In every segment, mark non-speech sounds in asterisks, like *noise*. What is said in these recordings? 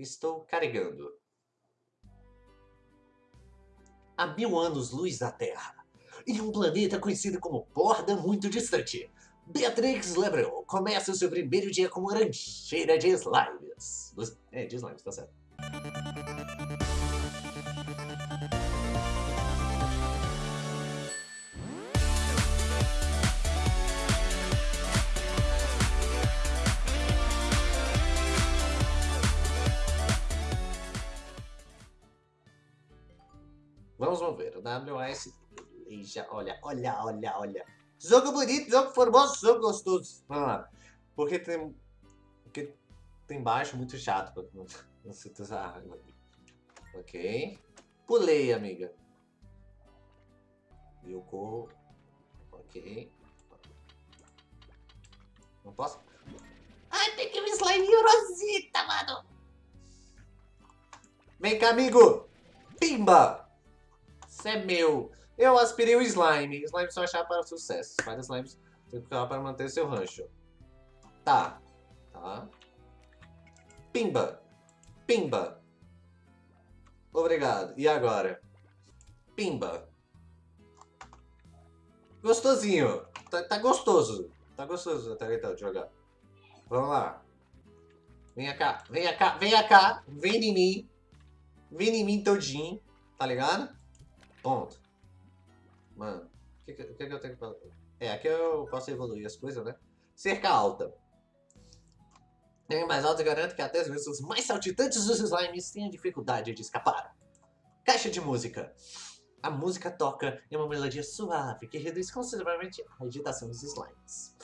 Estou carregando. Há mil anos-luz da Terra, em um planeta conhecido como Borda muito distante, Beatrix Lebron começa o seu primeiro dia como rancheira de slimes. É, de slimes, tá certo. Vamos ver. O WAS. Olha, olha, olha, olha. Jogo bonito, jogo formoso, jogo gostoso. Vamos lá. Porque tem. Porque tem baixo muito chato. Não, Ok. Pulei, amiga. E eu corro. Ok. Não posso? Ai, que me slime Rosita, mano. Vem cá, amigo. Pimba. Isso é meu. Eu aspirei o slime. Slime são a chave para sucesso. Vários slimes tem que ficar para manter seu rancho. Tá. Tá. Pimba. Pimba. Obrigado. E agora? Pimba. Gostosinho. Tá, tá gostoso. Tá gostoso até então de jogar. Vamos lá. Venha cá. Venha cá. Venha cá. Vem em mim. Vem em mim todinho. Tá ligado? Ponto. Mano, o que, que, que, eu tenho fazer? É, aqui eu posso evoluir as coisas, né? Cerca alta. Em mais alto, garanto que até vezes os mais saltitantes dos slimes têm dificuldade de escapar. Caixa de música. A música toca em uma melodia suave que reduz consideravelmente a agitação dos slimes.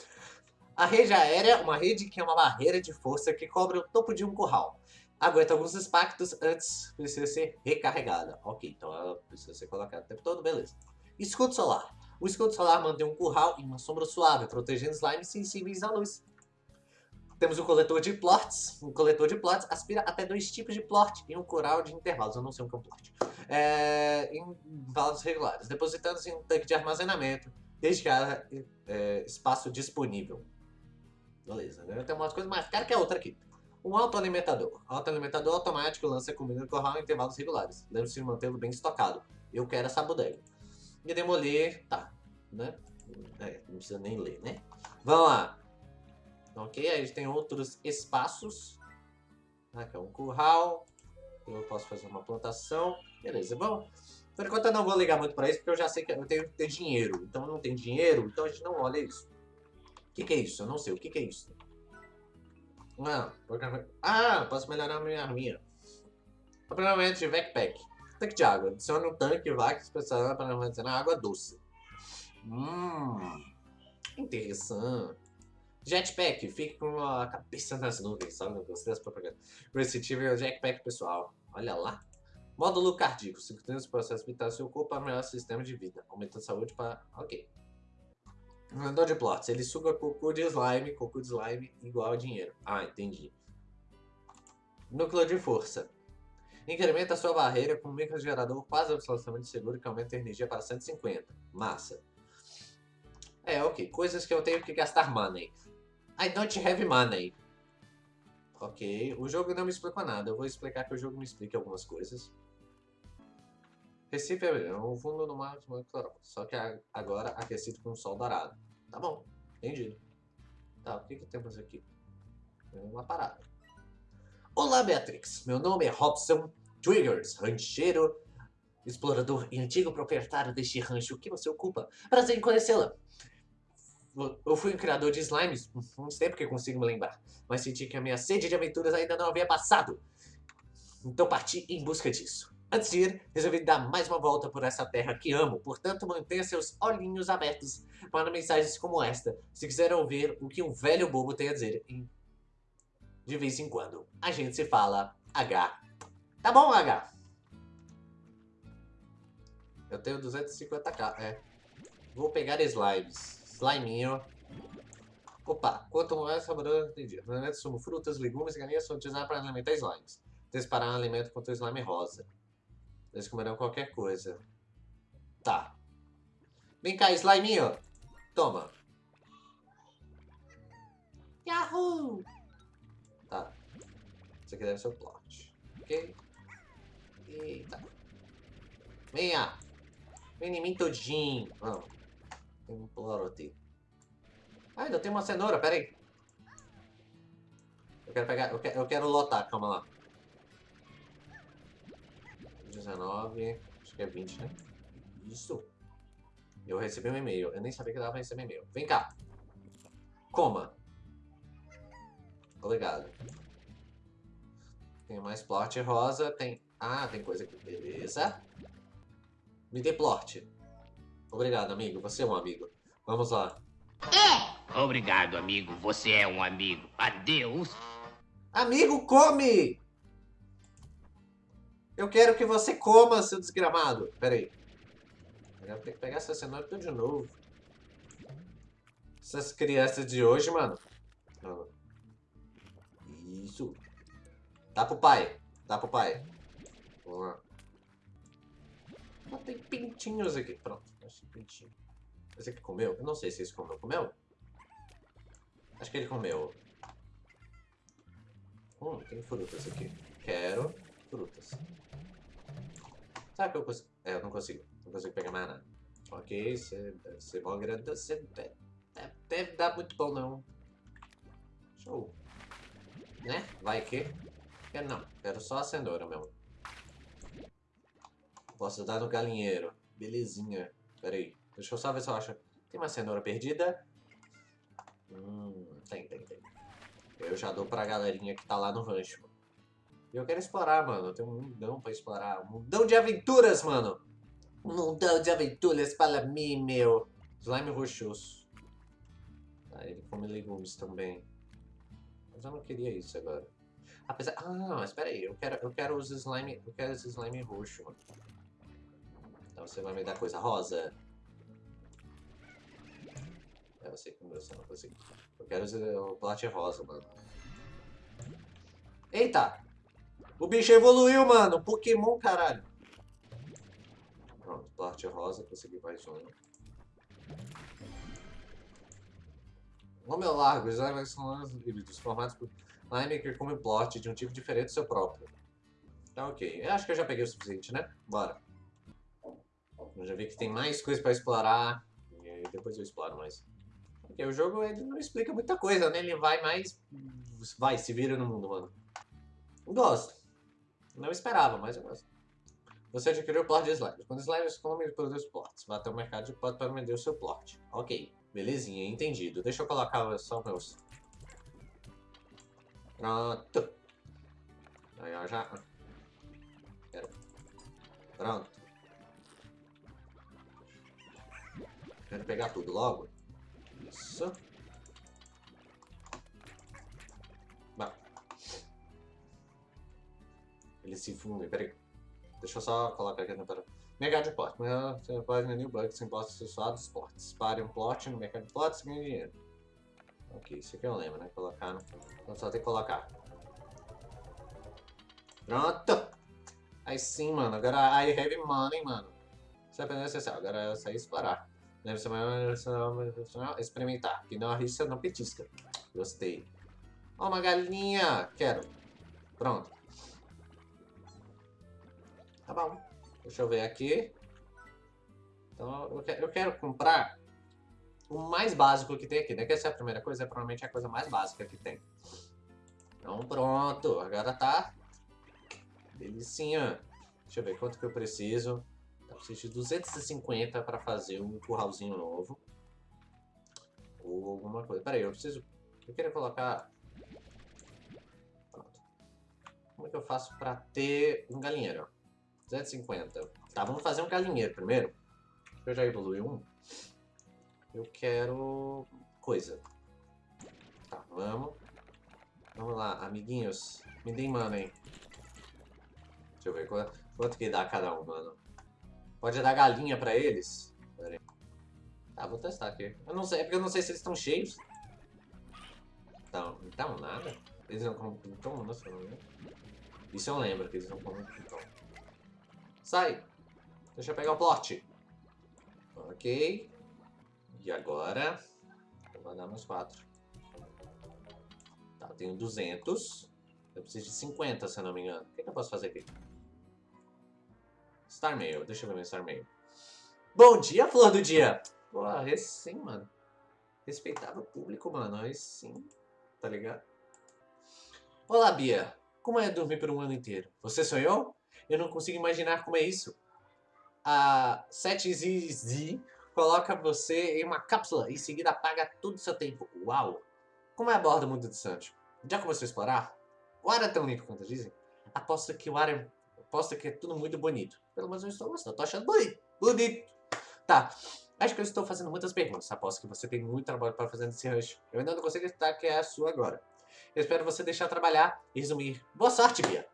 A rede aérea, uma rede que é uma barreira de força que cobre o topo de um curral aguenta alguns impactos antes precisa ser recarregada. Ok, então ela precisa ser colocada o tempo todo, beleza. Escudo solar. O escudo solar mantém um curral e uma sombra suave, protegendo slimes sensíveis à luz. Temos o coletor de plots. O coletor de plots aspira até dois tipos de plot em um coral de intervalos. Eu não sei o que é um plot. É, em intervalos regulares, depositando em um tanque de armazenamento, desde que haja é, espaço disponível. Beleza, né? Tem umas coisas mais caras que a outra aqui. Um autoalimentador. Autoalimentador automático lança comida no corral em intervalos regulares. Lembre-se de mantê-lo bem estocado. Eu quero essa bodega. E demolir, tá, né? É, não precisa nem ler, né? Vamos lá. Ok, aí a gente tem outros espaços. Aqui é um curral. Eu posso fazer uma plantação. Beleza, bom. Por enquanto eu não vou ligar muito para isso, porque eu já sei que eu tenho que ter dinheiro. Então não tem dinheiro, então a gente não olha isso. O que, que é isso? Eu não sei. O que, que é isso? Ah, ah, posso melhorar minha arminha. Primeiramente, backpack. Tanque de água. Adicione um tanque vaca especial para armazenar água doce. Hum, interessante. Jetpack, fique com a cabeça nas nuvens, sabe? Gostei das propagandas. Receptive é o jetpack pessoal. Olha lá. Módulo cardíaco. Simultâneo os processos vitais do seu corpo para sistema de vida. Aumenta a saúde para... Ok. De plots. Ele suga cocô de slime, cocô de slime igual a dinheiro. Ah, entendi. Núcleo de força. Incrementa sua barreira com um microgerador quase absolutamente seguro que aumenta a energia para 150. Massa. É, ok. Coisas que eu tenho que gastar money. I don't have money. Ok. O jogo não me explicou nada. Eu vou explicar que o jogo me explique algumas coisas. Recife é um fundo no mar de só que agora aquecido com sol dourado. Tá bom, entendido. Tá, o que, que temos aqui? Uma parada. Olá, Beatrix. Meu nome é Robson Triggers, rancheiro, explorador e antigo proprietário deste rancho. O que você ocupa? Prazer em conhecê-la. Eu fui um criador de slimes, não sei porque consigo me lembrar, mas senti que a minha sede de aventuras ainda não havia passado. Então parti em busca disso. Antes de ir, resolvi dar mais uma volta por essa terra que amo, portanto mantenha seus olhinhos abertos para mensagens como esta, se quiser ouvir o que um velho bobo tem a dizer de vez em quando. A gente se fala H. Tá bom, H? Eu tenho 250k, é. Vou pegar slimes. Sliminho. Opa, quanto mais saboroso, entendi. Alimentos sumo frutas, legumes e galinhas são utilizados para alimentar slimes. Disparar um alimento contra o slime rosa. Eles comerão qualquer coisa. Tá. Vem cá, sliminho. Toma. Yahoo! Tá. Esse aqui deve ser o plot. Ok? Eita. Venha! Vem em mim todinho. Vamos. Tem um plot. Ah, ainda tem uma cenoura, pera aí. Eu quero pegar, eu quero, eu quero lotar, calma lá. 19, acho que é 20, né? Isso. Eu recebi um e-mail. Eu nem sabia que dava pra receber e-mail. Vem cá. Coma. Obrigado. Tem mais plot rosa. Tem... Ah, tem coisa aqui. Beleza. Me dê plot. Obrigado, amigo. Você é um amigo. Vamos lá. É! Obrigado, amigo. Você é um amigo. Adeus. Amigo, come! Eu quero que você coma, seu desgramado. Pera aí. Eu vou ter que pegar essa cenoura tudo de novo. Essas crianças de hoje, mano. Isso. Dá pro pai. Dá pro pai. Vamos lá. Ah, tem pintinhos aqui. Pronto. Acho que pintinho. Esse aqui comeu? Eu não sei se esse comeu. Comeu? Acho que ele comeu. Hum, tem frutas aqui. Quero frutas. Sabe que eu consigo? É, eu não consigo. Não consigo pegar mais nada. Ok, você deve ser bom agradecer. Deve, deve dar muito bom, não. Show. Né? Vai que? Quero não. Quero só a cenoura mesmo. Posso dar no galinheiro. Belezinha. Pera aí. Deixa eu só ver se eu acho. Tem uma cenoura perdida? Hum, tem, tem, tem. Eu já dou pra galerinha que tá lá no rancho. Eu quero explorar, mano. Eu tenho um mundão pra explorar. Um mundão de aventuras, mano. Um mundão de aventuras para mim, meu. Slime roxoso. Ah, ele come legumes também. Mas eu não queria isso agora. Apesar... Ah, mas espera aí. Eu quero, eu quero os slime... Eu quero esse slime roxo, mano. Então você vai me dar coisa rosa? É, eu sei que você não consigo. Eu quero o plate rosa, mano. Eita! O bicho evoluiu, mano. Pokémon, caralho. Pronto, plate rosa. Consegui mais um. Nome é largo. Os slimes são híbridos formados por slime que come plot de um tipo diferente do seu próprio. Tá ok. Eu acho que eu já peguei o suficiente, né? Bora. Eu já vi que tem mais coisa pra explorar. E depois eu exploro mais. Porque o jogo ele não explica muita coisa, né? Ele vai mais... Vai, se vira no mundo, mano. Gosto. Não esperava, mas eu gosto. Você adquiriu o plot de slimes. Quando slimes comem, produz plots. Vá até o mercado de plot para vender o seu plot. Ok. Belezinha, entendido. Deixa eu colocar só meus... Pronto. Aí, ó, já... Quero. Pronto. Quero pegar tudo logo. Isso. Eles se fundem, peraí. Deixa eu só colocar aqui na para. Mercado de plot. Você pode vender bugs sem postos acessórios dos plots. Pare um plot no mercado de plots e ganhe dinheiro. Ok, isso aqui eu lembro, né? Colocar no... Então só tem que colocar. Pronto! Aí sim, mano. Agora I have money, mano. Isso é apenas essencial. Agora é sair explorar. Ser mais experimentar. Que não arrisca, não petisca. Gostei. Ó, uma galinha. Quero. Pronto. Tá bom. Deixa eu ver aqui. Então, eu quero, eu quero comprar o mais básico que tem aqui, né? Que essa é a primeira coisa, é provavelmente a coisa mais básica que tem. Então, pronto. Agora tá... Delicinha. Deixa eu ver quanto que eu preciso. Eu preciso de 250 para fazer um curralzinho novo. Ou alguma coisa. Pera aí, eu preciso... Eu queria colocar... Pronto. Como é que eu faço para ter um galinheiro? 250. Tá, vamos fazer um galinheiro primeiro. Eu já evolui um. Eu quero... Coisa. Tá, vamos. Vamos lá, amiguinhos. Me deem money. Deixa eu ver quanto, quanto que dá cada um, mano. Pode dar galinha pra eles? Pera aí. Tá, vou testar aqui. Eu não sei, é porque eu não sei se eles estão cheios. Então, então nada. Eles não comem nossa, não lembro. Isso eu lembro, que eles não comem piton. Sai! Deixa eu pegar o plot. Ok. E agora... Vou mandar meus quatro. Tá, eu tenho 200. Eu preciso de 50, se eu não me engano. O que, que eu posso fazer aqui? Star Mail. Deixa eu ver meu Star Mail. Bom dia, flor do dia! Pô, esse sim, mano. Respeitável público, mano. Esse sim. Tá ligado? Olá, Bia. Como é dormir por um ano inteiro? Você sonhou? Eu não consigo imaginar como é isso. A 7ZZ coloca você em uma cápsula e em seguida apaga todo o seu tempo. Uau! Como é a borda muito distante? Já começou a explorar? O ar é tão limpo quanto dizem? Aposto que o ar é... Aposto que é tudo muito bonito. Pelo menos eu estou gostando. Tô achando bonito. Bonito. Tá. Acho que eu estou fazendo muitas perguntas. Aposto que você tem muito trabalho para fazer nesse rancho. Eu ainda não consigo acreditar que é a sua agora. Eu espero você deixar trabalhar e resumir. Boa sorte, Bia.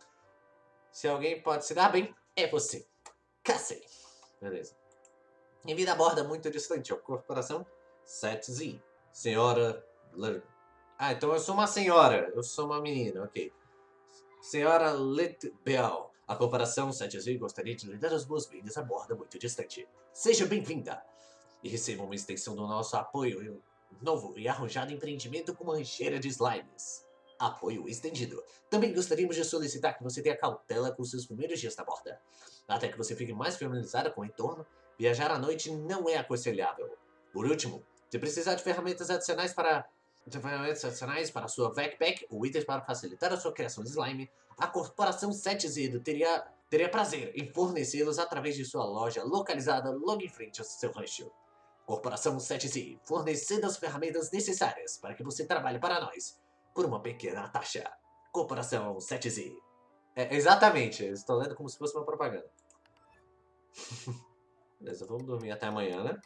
Se alguém pode se dar bem, é você. Cacei. Beleza. Em vida borda muito distante. A corporação 7Z. Senhora... Ah, então eu sou uma senhora. Eu sou uma menina, ok. Senhora Litbel. A corporação 7Z gostaria de lhe dar as boas-vindas a borda muito distante. Seja bem-vinda. E receba uma extensão do nosso apoio novo e arrojado empreendimento com mancheira de slimes. Apoio estendido. Também gostaríamos de solicitar que você tenha cautela com seus primeiros dias na borda. Até que você fique mais familiarizada com o entorno, viajar à noite não é aconselhável. Por último, se precisar de ferramentas adicionais para de ferramentas adicionais para sua backpack ou itens para facilitar a sua criação de slime, a corporação 7Z teria, teria prazer em fornecê-los através de sua loja localizada logo em frente ao seu rancho. Corporação 7Z, fornecendo as ferramentas necessárias para que você trabalhe para nós, por uma pequena taxa. Corporação 7Z. É, exatamente, estou lendo como se fosse uma propaganda. *laughs* Beleza, vamos dormir até amanhã, né?